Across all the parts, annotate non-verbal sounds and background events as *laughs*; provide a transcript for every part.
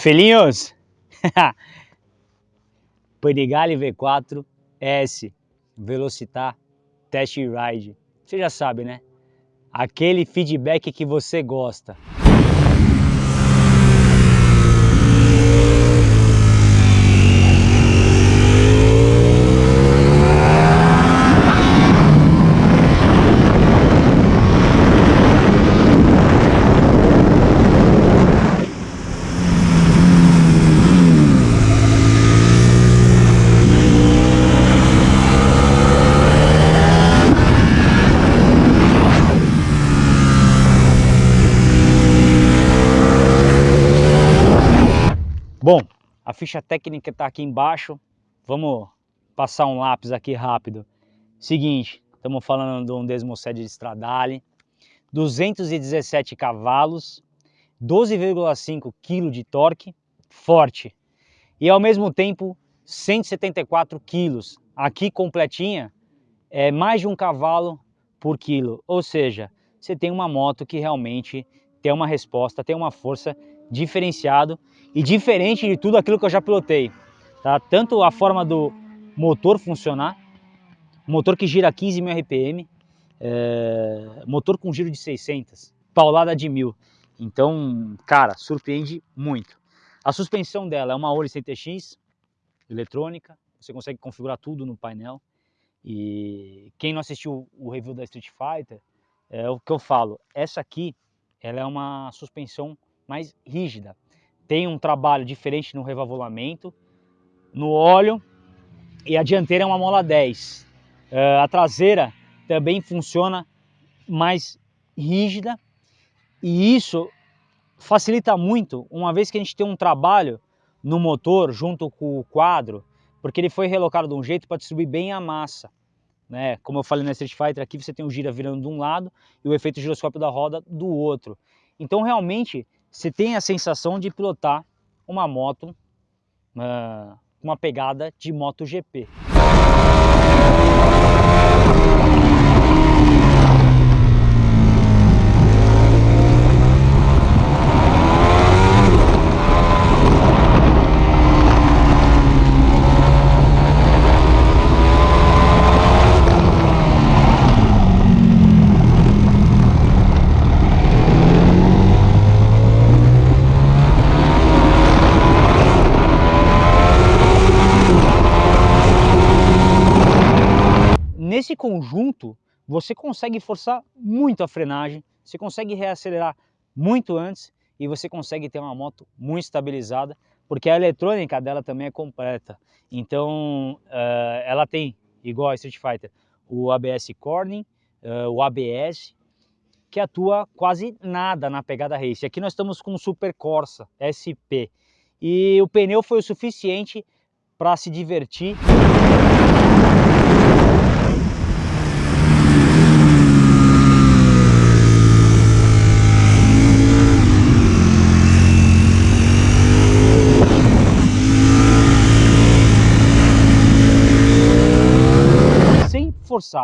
Filhinhos, *laughs* Panigale V4 S Velocitar Test Ride. Você já sabe, né? Aquele feedback que você gosta. Bom, a ficha técnica está aqui embaixo. Vamos passar um lápis aqui rápido. Seguinte, estamos falando de um Desmosed de Stradale, 217 cavalos, 12,5 kg de torque, forte. E ao mesmo tempo 174 quilos. Aqui completinha é mais de um cavalo por quilo. Ou seja, você tem uma moto que realmente tem uma resposta, tem uma força diferenciado e diferente de tudo aquilo que eu já pilotei. Tá? Tanto a forma do motor funcionar, motor que gira 15 mil RPM, é, motor com giro de 600, paulada de mil. Então, cara, surpreende muito. A suspensão dela é uma Oli CTX eletrônica, você consegue configurar tudo no painel. E quem não assistiu o review da Street Fighter, é o que eu falo, essa aqui ela é uma suspensão mais rígida. Tem um trabalho diferente no revavulamento, no óleo e a dianteira é uma mola 10. Uh, eh, a traseira também funciona mais rígida e isso facilita muito, uma vez que a gente tem um trabalho no motor junto com o quadro, porque ele foi relocado de um jeito para distribuir bem a massa. Né? Como eu falei na Street Fighter, aqui você tem o gira virando de um lado e o efeito giroscópio da roda do outro. Então realmente você tem a sensação de pilotar uma moto uh, uma pegada de MotoGP. Nesse conjunto, você consegue forçar muito a frenagem, você consegue reacelerar muito antes e você consegue ter uma moto muito estabilizada, porque a eletrônica dela também é completa. Então, uh, ela tem, igual a Street Fighter, o ABS Corning, uh, o ABS, que atua quase nada na pegada race. Aqui nós estamos com o Super Corsa SP e o pneu foi o suficiente para se divertir.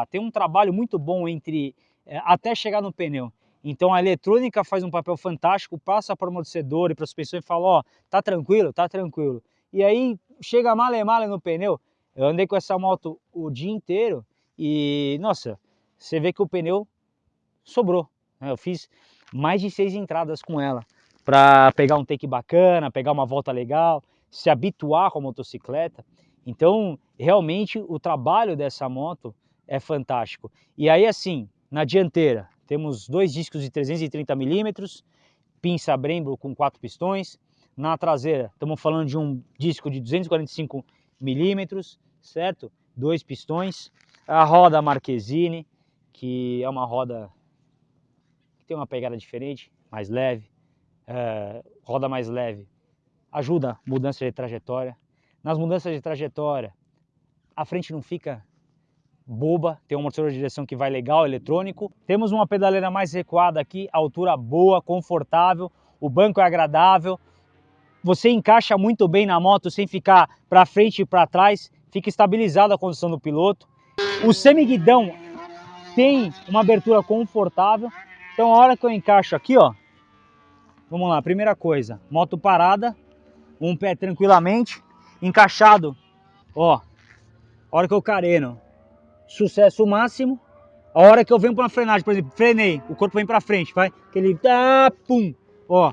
Tem um trabalho muito bom entre é, até chegar no pneu. Então a eletrônica faz um papel fantástico, passa para o amortecedor e para a suspensão e fala, ó, oh, tá tranquilo, tá tranquilo. E aí chega male male no pneu. Eu andei com essa moto o dia inteiro e, nossa, você vê que o pneu sobrou. Né? Eu fiz mais de seis entradas com ela para pegar um take bacana, pegar uma volta legal, se habituar com a motocicleta. Então, realmente, o trabalho dessa moto é fantástico. E aí assim, na dianteira, temos dois discos de 330 milímetros, pinça Brembo com quatro pistões. Na traseira, estamos falando de um disco de 245 milímetros, certo? Dois pistões. A roda Marquezine, que é uma roda que tem uma pegada diferente, mais leve. É, roda mais leve ajuda mudança de trajetória. Nas mudanças de trajetória, a frente não fica boba, tem um amortecedor de direção que vai legal, eletrônico. Temos uma pedaleira mais recuada aqui, altura boa, confortável, o banco é agradável. Você encaixa muito bem na moto sem ficar para frente e para trás, fica estabilizada a condução do piloto. O semiguidão tem uma abertura confortável, então a hora que eu encaixo aqui, ó, vamos lá, primeira coisa, moto parada, um pé tranquilamente, encaixado, ó, a hora que eu careno, sucesso máximo, a hora que eu venho para frenagem, por exemplo, frenei, o corpo vem para frente, vai, aquele tá, pum, ó,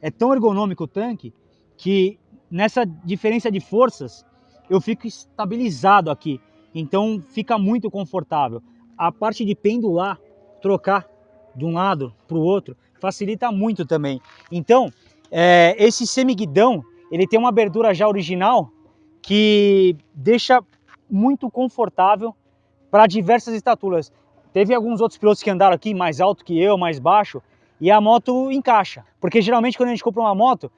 é tão ergonômico o tanque que nessa diferença de forças eu fico estabilizado aqui, então fica muito confortável. A parte de pendular, trocar de um lado para o outro, facilita muito também. Então, é, esse semiguidão, ele tem uma abertura já original que deixa muito confortável para diversas estaturas. Teve alguns outros pilotos que andaram aqui mais alto que eu, mais baixo, e a moto encaixa. Porque geralmente quando a gente compra uma moto,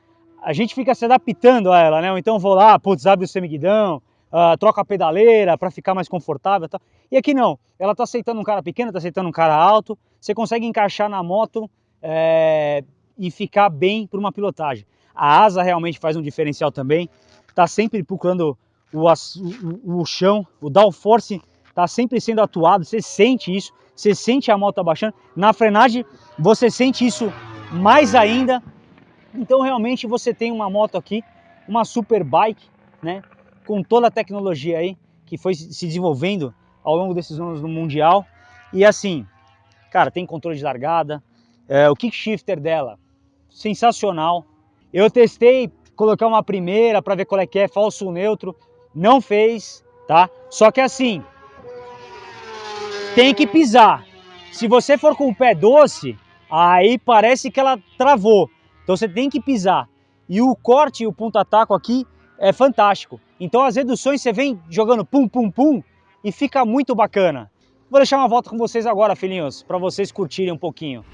a gente fica se adaptando a ela, né? Então vou lá, putz, abre o semiguidão, uh, troca a pedaleira para ficar mais confortável e tal. E aqui não, ela tá aceitando um cara pequeno, tá aceitando um cara alto, você consegue encaixar na moto é, e ficar bem para uma pilotagem. A asa realmente faz um diferencial também, tá sempre procurando o, o, o chão, o downforce tá sempre sendo atuado, você sente isso, você sente a moto abaixando. Na frenagem você sente isso mais ainda. Então realmente você tem uma moto aqui, uma super bike, né? com toda a tecnologia aí que foi se desenvolvendo ao longo desses anos no Mundial. E assim, cara, tem controle de largada, é, o kick shifter dela, sensacional. Eu testei colocar uma primeira para ver qual é que é, falso neutro, não fez, tá? Só que assim, tem que pisar. Se você for com o pé doce, aí parece que ela travou. Então você tem que pisar. E o corte e o ponta-taco aqui é fantástico. Então as reduções você vem jogando pum, pum, pum e fica muito bacana. Vou deixar uma volta com vocês agora, filhinhos, para vocês curtirem um pouquinho.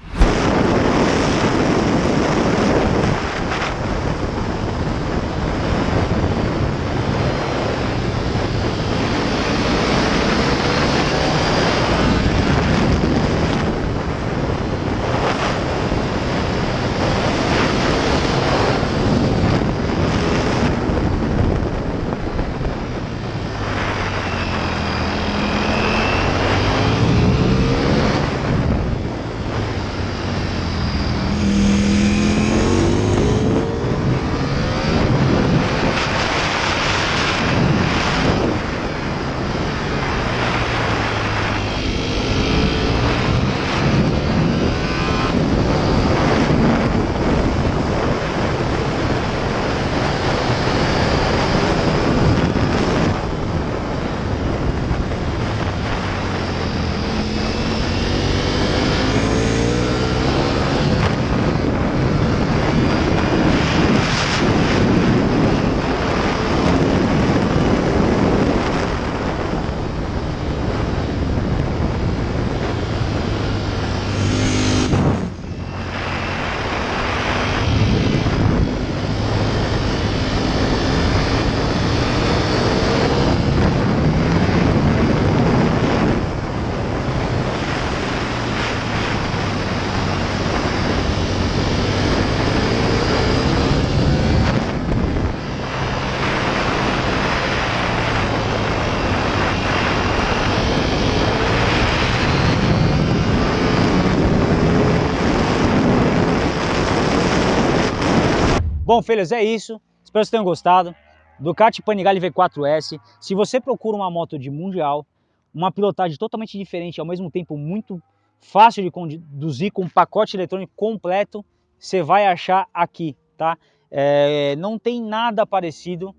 Bom, filhos, é isso. Espero que vocês tenham gostado. Ducati Panigale V4S. Se você procura uma moto de mundial, uma pilotagem totalmente diferente, ao mesmo tempo muito fácil de conduzir, com um pacote eletrônico completo, você vai achar aqui, tá? É, não tem nada parecido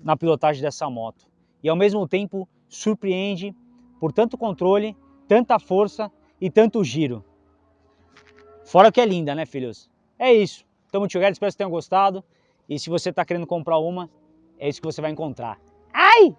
na pilotagem dessa moto. E ao mesmo tempo surpreende por tanto controle, tanta força e tanto giro. Fora que é linda, né, filhos? É isso. Tamo together, espero que tenham gostado. E se você está querendo comprar uma, é isso que você vai encontrar. Ai!